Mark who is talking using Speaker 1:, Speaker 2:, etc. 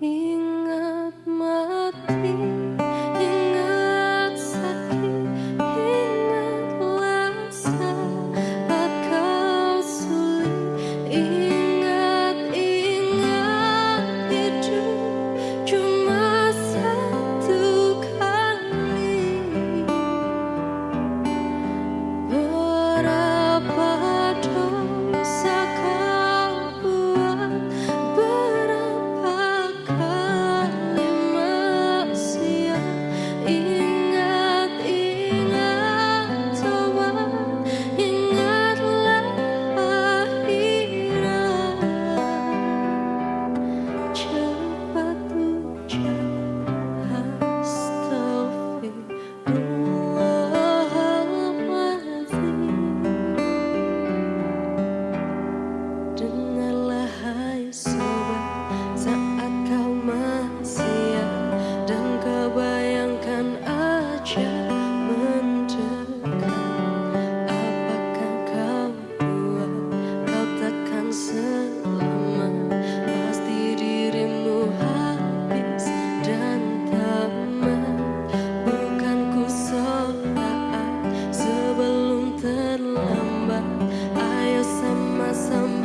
Speaker 1: ingat mati some